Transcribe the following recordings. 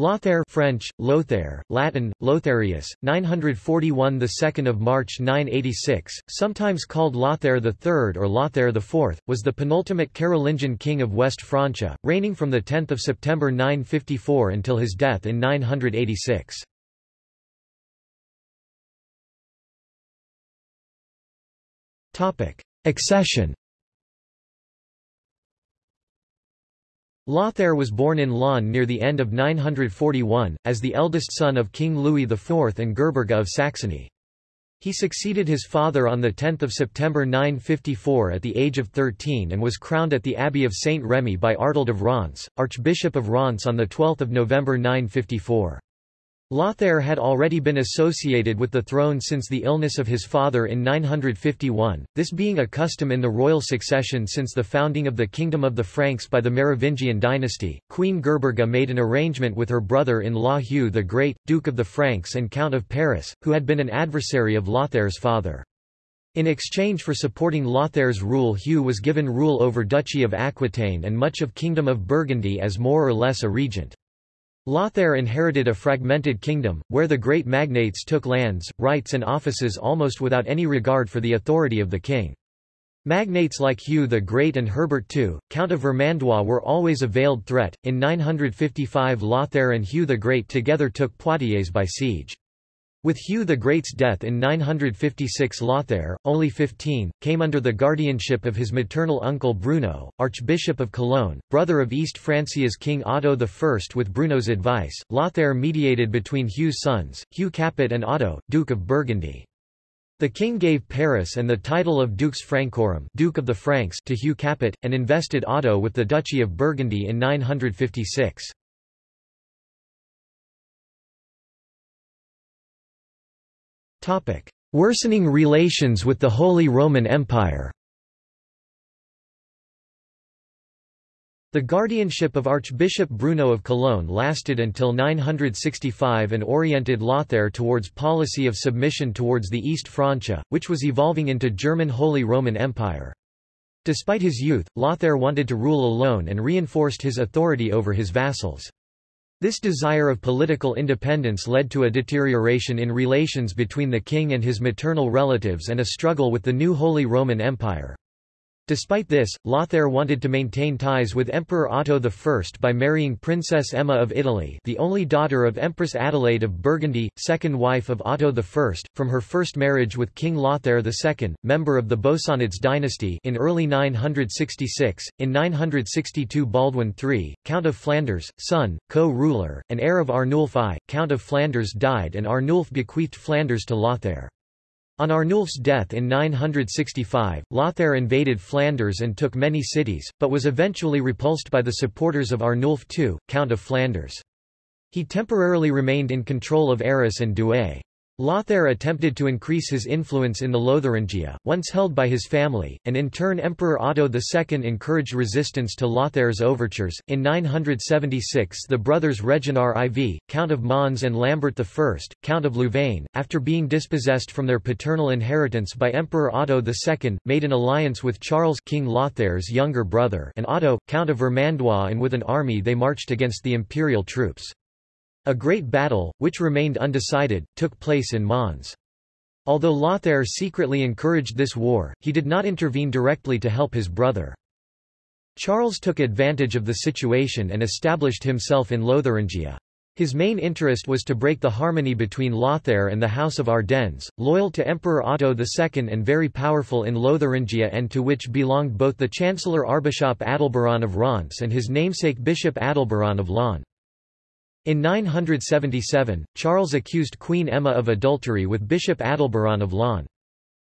Lothair French, Lothair, Latin, Lotharius, 941 the 2nd of March 986, sometimes called Lothair III or Lothair IV, was the penultimate Carolingian king of West Francia, reigning from 10 September 954 until his death in 986. Accession Lothair was born in Laon near the end of 941, as the eldest son of King Louis IV and Gerberga of Saxony. He succeeded his father on 10 September 954 at the age of 13 and was crowned at the Abbey of Saint Remy by Artald of Reims, Archbishop of Reims on 12 November 954. Lothair had already been associated with the throne since the illness of his father in 951, this being a custom in the royal succession since the founding of the Kingdom of the Franks by the Merovingian dynasty. Queen Gerberga made an arrangement with her brother-in-law Hugh the Great, Duke of the Franks and Count of Paris, who had been an adversary of Lothair's father. In exchange for supporting Lothair's rule Hugh was given rule over Duchy of Aquitaine and much of Kingdom of Burgundy as more or less a regent. Lothair inherited a fragmented kingdom, where the great magnates took lands, rights and offices almost without any regard for the authority of the king. Magnates like Hugh the Great and Herbert II, Count of Vermandois were always a veiled threat. In 955 Lothair and Hugh the Great together took Poitiers by siege. With Hugh the Great's death in 956 Lothair, only 15, came under the guardianship of his maternal uncle Bruno, Archbishop of Cologne, brother of East Francia's King Otto I. With Bruno's advice, Lothair mediated between Hugh's sons, Hugh Capet and Otto, Duke of Burgundy. The king gave Paris and the title of Dux Francorum Duke of the Franks to Hugh Capet, and invested Otto with the Duchy of Burgundy in 956. Worsening relations with the Holy Roman Empire The guardianship of Archbishop Bruno of Cologne lasted until 965 and oriented Lothair towards policy of submission towards the East Francia, which was evolving into German Holy Roman Empire. Despite his youth, Lothair wanted to rule alone and reinforced his authority over his vassals. This desire of political independence led to a deterioration in relations between the king and his maternal relatives and a struggle with the new Holy Roman Empire. Despite this, Lothair wanted to maintain ties with Emperor Otto I by marrying Princess Emma of Italy the only daughter of Empress Adelaide of Burgundy, second wife of Otto I, from her first marriage with King Lothair II, member of the Bosonids dynasty in early 966. In 962 Baldwin III, Count of Flanders, son, co-ruler, and heir of Arnulf I, Count of Flanders died and Arnulf bequeathed Flanders to Lothair. On Arnulf's death in 965, Lothair invaded Flanders and took many cities, but was eventually repulsed by the supporters of Arnulf II, Count of Flanders. He temporarily remained in control of Arras and Douai. Lothair attempted to increase his influence in the Lotharingia, once held by his family, and in turn Emperor Otto II encouraged resistance to Lothair's overtures. In 976, the brothers Reginar IV, Count of Mons and Lambert I, Count of Louvain, after being dispossessed from their paternal inheritance by Emperor Otto II, made an alliance with Charles King Lothair's younger brother and Otto, Count of Vermandois and with an army they marched against the imperial troops. A great battle, which remained undecided, took place in Mons. Although Lothair secretly encouraged this war, he did not intervene directly to help his brother. Charles took advantage of the situation and established himself in Lotharingia. His main interest was to break the harmony between Lothair and the House of Ardennes, loyal to Emperor Otto II and very powerful in Lotharingia and to which belonged both the Chancellor Archbishop Adalberon of Reims and his namesake Bishop Adalberon of Laon. In 977, Charles accused Queen Emma of adultery with Bishop Adalberon of Laon.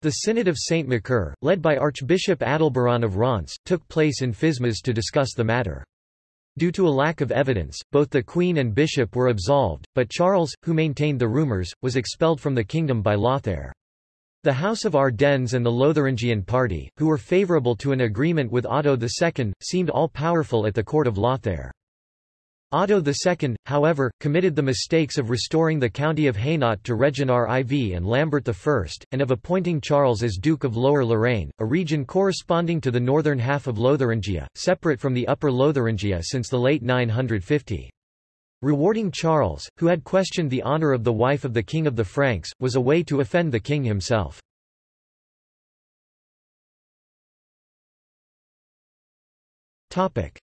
The Synod of Saint Macaire, led by Archbishop Adalberon of Reims, took place in Fismes to discuss the matter. Due to a lack of evidence, both the queen and bishop were absolved, but Charles, who maintained the rumours, was expelled from the kingdom by Lothair. The House of Ardennes and the Lotharingian party, who were favourable to an agreement with Otto II, seemed all-powerful at the court of Lothair. Otto II, however, committed the mistakes of restoring the county of Hainaut to Reginar IV and Lambert I, and of appointing Charles as Duke of Lower Lorraine, a region corresponding to the northern half of Lotharingia, separate from the Upper Lotharingia since the late 950. Rewarding Charles, who had questioned the honor of the wife of the king of the Franks, was a way to offend the king himself.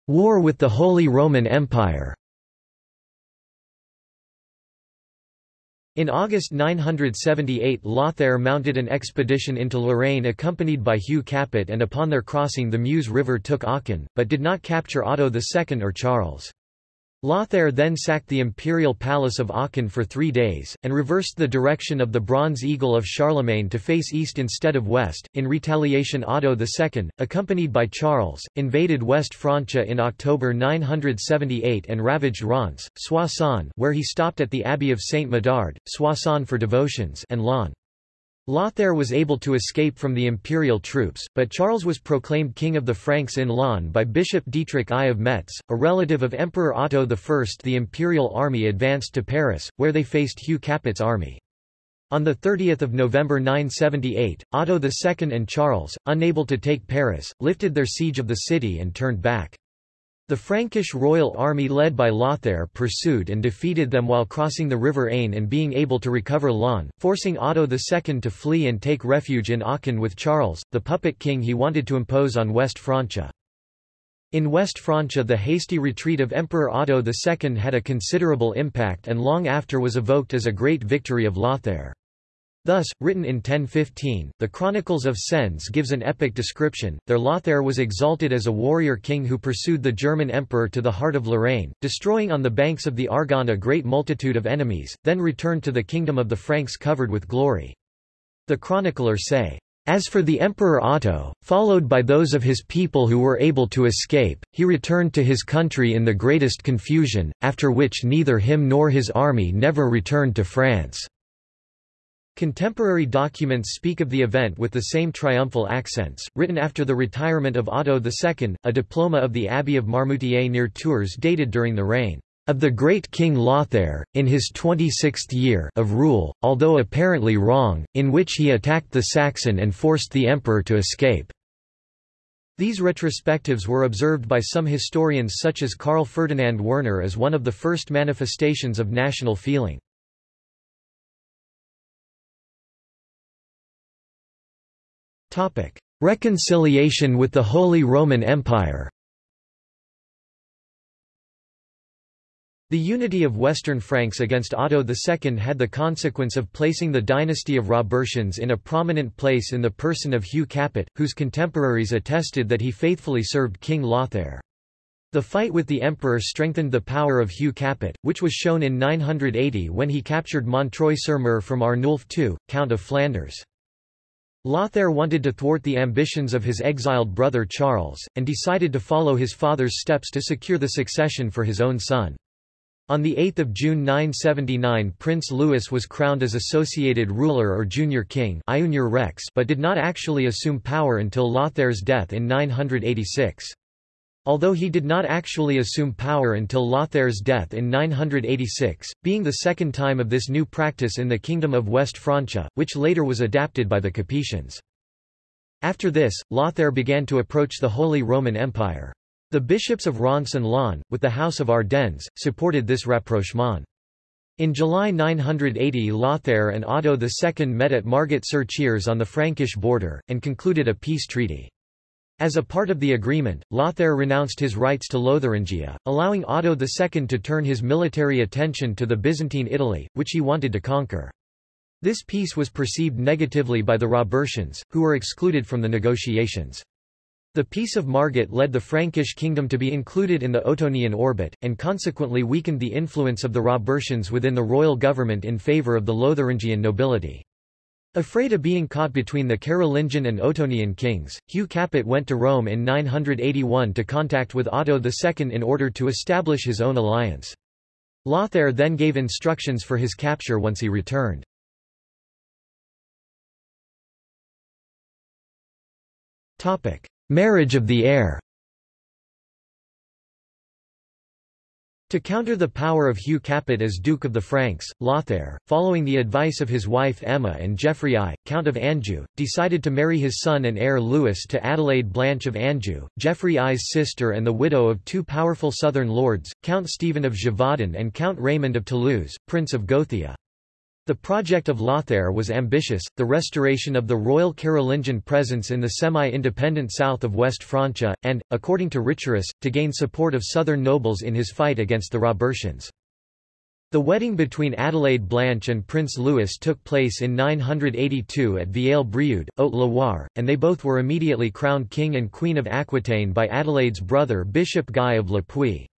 War with the Holy Roman Empire In August 978 Lothair mounted an expedition into Lorraine accompanied by Hugh Capet and upon their crossing the Meuse River took Aachen, but did not capture Otto II or Charles. Lothair then sacked the imperial palace of Aachen for three days, and reversed the direction of the Bronze Eagle of Charlemagne to face east instead of west. In retaliation Otto II, accompanied by Charles, invaded West Francia in October 978 and ravaged Reims, Soissons where he stopped at the Abbey of Saint Medard, Soissons for devotions and Laon. Lothair was able to escape from the imperial troops, but Charles was proclaimed King of the Franks in Laon by Bishop Dietrich I of Metz, a relative of Emperor Otto I. The imperial army advanced to Paris, where they faced Hugh Capet's army. On 30 November 978, Otto II and Charles, unable to take Paris, lifted their siege of the city and turned back. The Frankish royal army led by Lothair pursued and defeated them while crossing the river Aisne and being able to recover Laon, forcing Otto II to flee and take refuge in Aachen with Charles, the puppet king he wanted to impose on West Francia. In West Francia the hasty retreat of Emperor Otto II had a considerable impact and long after was evoked as a great victory of Lothair. Thus, written in 1015, the Chronicles of Sens gives an epic description. There Lothair was exalted as a warrior king who pursued the German emperor to the heart of Lorraine, destroying on the banks of the Argonne a great multitude of enemies, then returned to the kingdom of the Franks covered with glory. The chroniclers say, as for the Emperor Otto, followed by those of his people who were able to escape, he returned to his country in the greatest confusion, after which neither him nor his army never returned to France. Contemporary documents speak of the event with the same triumphal accents. Written after the retirement of Otto II, a diploma of the Abbey of Marmoutier near Tours dated during the reign of the great King Lothair, in his 26th year of rule, although apparently wrong, in which he attacked the Saxon and forced the emperor to escape. These retrospectives were observed by some historians such as Karl Ferdinand Werner as one of the first manifestations of national feeling. Reconciliation with the Holy Roman Empire The unity of Western Franks against Otto II had the consequence of placing the dynasty of Robertians in a prominent place in the person of Hugh Capet, whose contemporaries attested that he faithfully served King Lothair. The fight with the emperor strengthened the power of Hugh Capet, which was shown in 980 when he captured Montreuil-sur-Mer from Arnulf II, Count of Flanders. Lothair wanted to thwart the ambitions of his exiled brother Charles, and decided to follow his father's steps to secure the succession for his own son. On 8 June 979 Prince Louis was crowned as associated ruler or junior king but did not actually assume power until Lothair's death in 986. Although he did not actually assume power until Lothair's death in 986, being the second time of this new practice in the Kingdom of West Francia, which later was adapted by the Capetians. After this, Lothair began to approach the Holy Roman Empire. The bishops of Reims and Laon, with the House of Ardennes, supported this rapprochement. In July 980 Lothair and Otto II met at Margut-sur-Chiers on the Frankish border, and concluded a peace treaty. As a part of the agreement, Lothair renounced his rights to Lotharingia, allowing Otto II to turn his military attention to the Byzantine Italy, which he wanted to conquer. This peace was perceived negatively by the Robertians, who were excluded from the negotiations. The Peace of Margut led the Frankish kingdom to be included in the Ottonian orbit, and consequently weakened the influence of the Robertians within the royal government in favour of the Lotharingian nobility. Afraid of being caught between the Carolingian and Ottonian kings, Hugh Capet went to Rome in 981 to contact with Otto II in order to establish his own alliance. Lothair then gave instructions for his capture once he returned. Marriage of the heir To counter the power of Hugh Capet as Duke of the Franks, Lothair, following the advice of his wife Emma and Geoffrey I, Count of Anjou, decided to marry his son and heir Louis to Adelaide Blanche of Anjou, Geoffrey I's sister and the widow of two powerful southern lords, Count Stephen of Gévaudan and Count Raymond of Toulouse, Prince of Gothia. The project of Lothair was ambitious, the restoration of the royal Carolingian presence in the semi-independent south of West Francia, and, according to Richerus, to gain support of southern nobles in his fight against the Robertians. The wedding between Adelaide Blanche and Prince Louis took place in 982 at Vieille-Brioude, Haute-Loire, and they both were immediately crowned King and Queen of Aquitaine by Adelaide's brother Bishop Guy of Le Puy.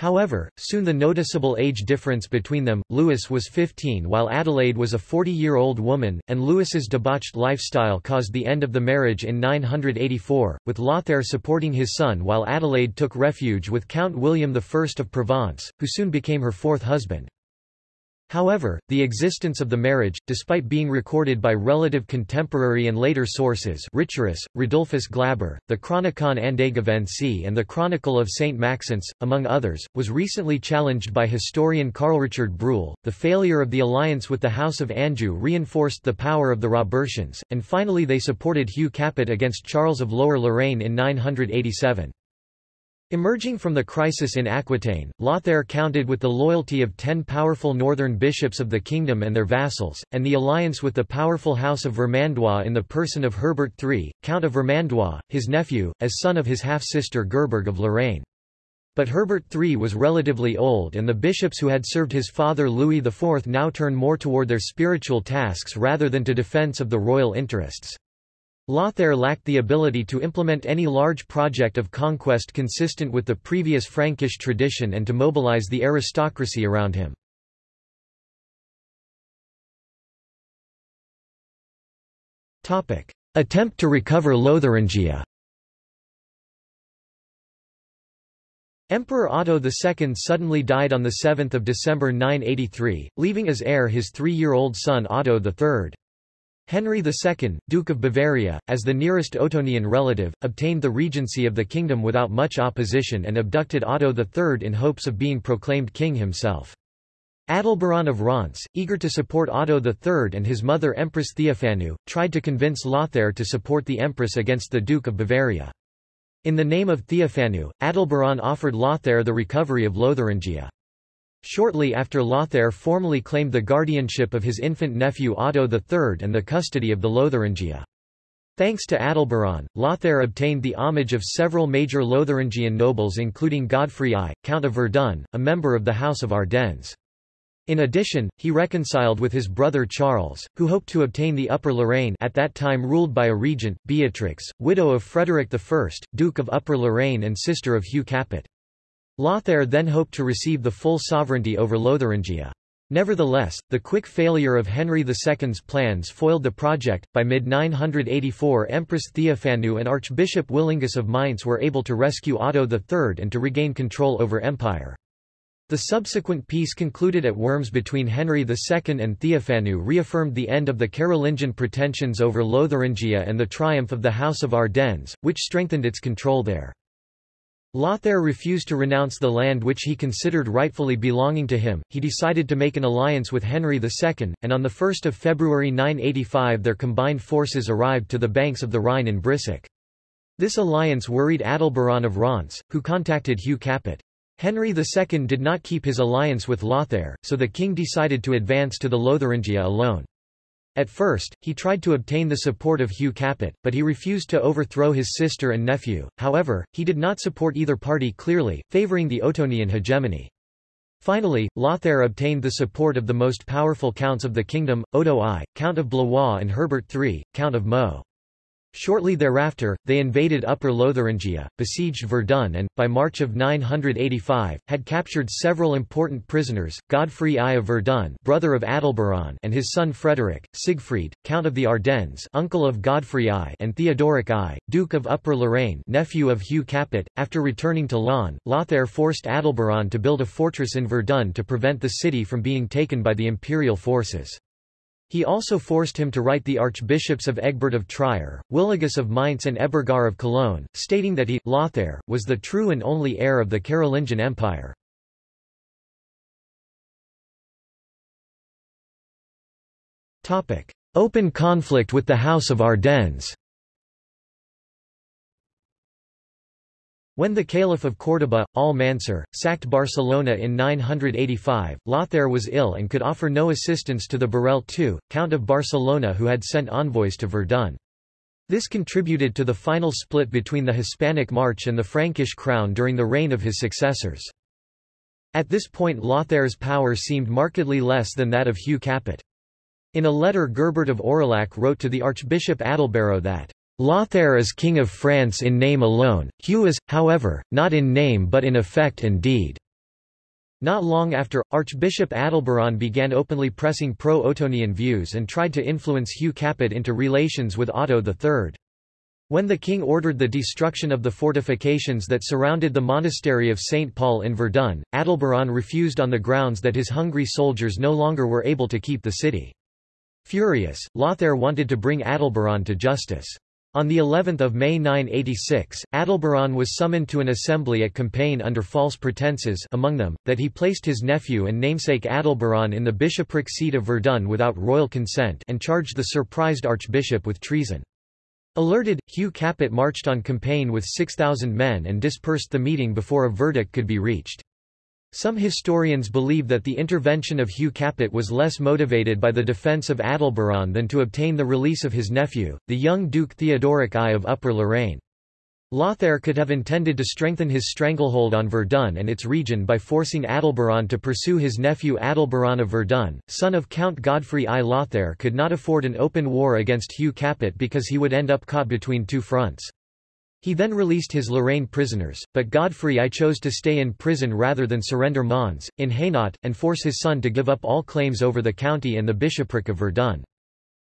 However, soon the noticeable age difference between them, Louis was 15 while Adelaide was a 40-year-old woman, and Louis's debauched lifestyle caused the end of the marriage in 984, with Lothair supporting his son while Adelaide took refuge with Count William I of Provence, who soon became her fourth husband. However, the existence of the marriage, despite being recorded by relative contemporary and later sources Richerus, Rodulfus Glaber, the Chronicon Andegavense and the Chronicle of St. Maxence, among others, was recently challenged by historian Karl Richard Bruhl. The failure of the alliance with the House of Anjou reinforced the power of the Robertians, and finally they supported Hugh Capet against Charles of Lower Lorraine in 987. Emerging from the crisis in Aquitaine, Lothair counted with the loyalty of ten powerful northern bishops of the kingdom and their vassals, and the alliance with the powerful house of Vermandois in the person of Herbert III, Count of Vermandois, his nephew, as son of his half-sister Gerberg of Lorraine. But Herbert III was relatively old and the bishops who had served his father Louis IV now turned more toward their spiritual tasks rather than to defense of the royal interests. Lothair lacked the ability to implement any large project of conquest consistent with the previous Frankish tradition and to mobilize the aristocracy around him. Attempt to recover Lotharingia Emperor Otto II suddenly died on 7 December 983, leaving as heir his three-year-old son Otto III. Henry II, Duke of Bavaria, as the nearest Ottonian relative, obtained the regency of the kingdom without much opposition and abducted Otto III in hopes of being proclaimed king himself. Adalberon of Reims, eager to support Otto III and his mother Empress Theophanu, tried to convince Lothair to support the empress against the Duke of Bavaria. In the name of Theophanu, Adalberon offered Lothair the recovery of Lotharingia. Shortly after Lothair formally claimed the guardianship of his infant nephew Otto III and the custody of the Lotharingia. Thanks to Adalberon, Lothair obtained the homage of several major Lotharingian nobles including Godfrey I, Count of Verdun, a member of the House of Ardennes. In addition, he reconciled with his brother Charles, who hoped to obtain the Upper Lorraine at that time ruled by a regent, Beatrix, widow of Frederick I, Duke of Upper Lorraine and sister of Hugh Capet. Lothair then hoped to receive the full sovereignty over Lotharingia. Nevertheless, the quick failure of Henry II's plans foiled the project. By mid 984, Empress Theophanu and Archbishop Willigis of Mainz were able to rescue Otto III and to regain control over empire. The subsequent peace concluded at Worms between Henry II and Theophanu reaffirmed the end of the Carolingian pretensions over Lotharingia and the triumph of the House of Ardennes, which strengthened its control there. Lothair refused to renounce the land which he considered rightfully belonging to him, he decided to make an alliance with Henry II, and on 1 February 985 their combined forces arrived to the banks of the Rhine in Breisach. This alliance worried Adalberon of Reims, who contacted Hugh Capet. Henry II did not keep his alliance with Lothair, so the king decided to advance to the Lotharingia alone. At first, he tried to obtain the support of Hugh Capet, but he refused to overthrow his sister and nephew, however, he did not support either party clearly, favouring the Ottonian hegemony. Finally, Lothair obtained the support of the most powerful counts of the kingdom, Odo I, Count of Blois and Herbert III, Count of Meaux. Shortly thereafter, they invaded Upper Lotharingia, besieged Verdun and, by March of 985, had captured several important prisoners, Godfrey I of Verdun brother of Adalberon and his son Frederick, Siegfried, Count of the Ardennes uncle of Godfrey I and Theodoric I, Duke of Upper Lorraine nephew of Hugh Capet. After returning to Laon, Lothair forced Adalberon to build a fortress in Verdun to prevent the city from being taken by the imperial forces. He also forced him to write the archbishops of Egbert of Trier, Willigis of Mainz and Everger of Cologne, stating that he, Lothair, was the true and only heir of the Carolingian Empire. Open conflict with the House of Ardennes When the Caliph of Córdoba, al-Mansur, sacked Barcelona in 985, Lothair was ill and could offer no assistance to the Borrell II, Count of Barcelona who had sent envoys to Verdun. This contributed to the final split between the Hispanic March and the Frankish crown during the reign of his successors. At this point Lothair's power seemed markedly less than that of Hugh Capet. In a letter Gerbert of Aurillac wrote to the Archbishop Adalbero that Lothair is King of France in name alone, Hugh is, however, not in name but in effect and deed." Not long after, Archbishop Adalberon began openly pressing pro-Ottonian views and tried to influence Hugh Capet into relations with Otto III. When the king ordered the destruction of the fortifications that surrounded the monastery of St. Paul in Verdun, Adalberon refused on the grounds that his hungry soldiers no longer were able to keep the city. Furious, Lothair wanted to bring Adalberon to justice. On the 11th of May 986, Adalberon was summoned to an assembly at Compiègne under false pretenses among them, that he placed his nephew and namesake Adalberon in the bishopric seat of Verdun without royal consent and charged the surprised archbishop with treason. Alerted, Hugh Capet marched on Compiègne with 6,000 men and dispersed the meeting before a verdict could be reached. Some historians believe that the intervention of Hugh Capet was less motivated by the defence of Adalberon than to obtain the release of his nephew, the young Duke Theodoric I of Upper Lorraine. Lothair could have intended to strengthen his stranglehold on Verdun and its region by forcing Adalberon to pursue his nephew Adalberon of Verdun, son of Count Godfrey I. Lothair could not afford an open war against Hugh Capet because he would end up caught between two fronts. He then released his Lorraine prisoners, but Godfrey I chose to stay in prison rather than surrender Mons, in Hainaut, and force his son to give up all claims over the county and the bishopric of Verdun.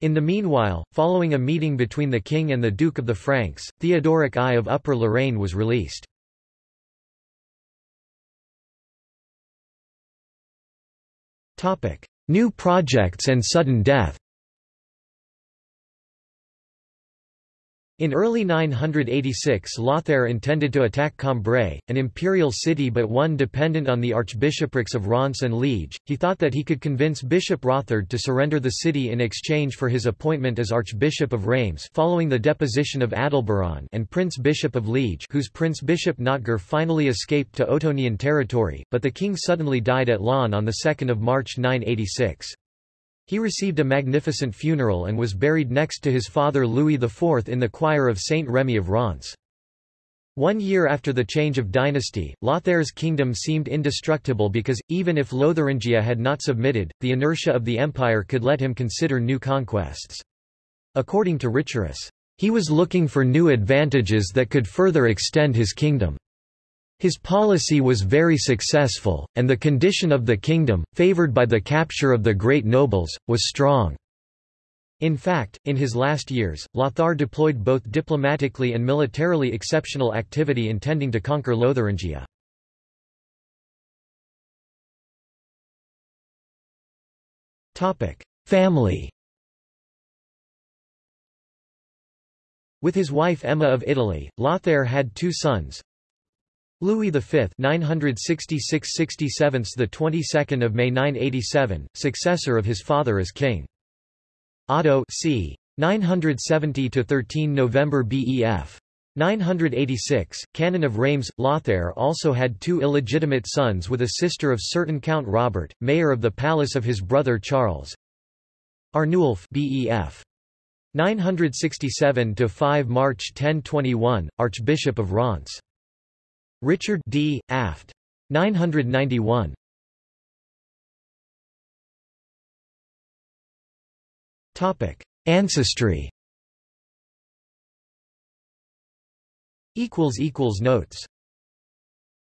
In the meanwhile, following a meeting between the king and the Duke of the Franks, Theodoric I of Upper Lorraine was released. New projects and sudden death In early 986 Lothair intended to attack Cambrai, an imperial city but one dependent on the archbishoprics of Reims and Liege. He thought that he could convince Bishop Rothard to surrender the city in exchange for his appointment as Archbishop of Reims following the deposition of Adalberon and Prince Bishop of Liege whose Prince Bishop Notger finally escaped to Ottonian territory, but the king suddenly died at Laon on 2 March 986. He received a magnificent funeral and was buried next to his father Louis IV in the choir of Saint Remy of Reims. One year after the change of dynasty, Lothair's kingdom seemed indestructible because, even if Lotharingia had not submitted, the inertia of the empire could let him consider new conquests. According to Richerus, he was looking for new advantages that could further extend his kingdom. His policy was very successful, and the condition of the kingdom, favoured by the capture of the great nobles, was strong. In fact, in his last years, Lothar deployed both diplomatically and militarily exceptional activity intending to conquer Lotharingia. Family With his wife Emma of Italy, Lothair had two sons, Louis V 966–67 the 22nd of May 987 successor of his father as king. Otto c. 970 to 13 November BEF 986 canon of Reims Lothair also had two illegitimate sons with a sister of certain Count Robert mayor of the palace of his brother Charles. Arnulf BEF 967 to 5 March 1021 archbishop of Reims Richard D. Aft. 991. Topic: Ancestry. Equals equals notes.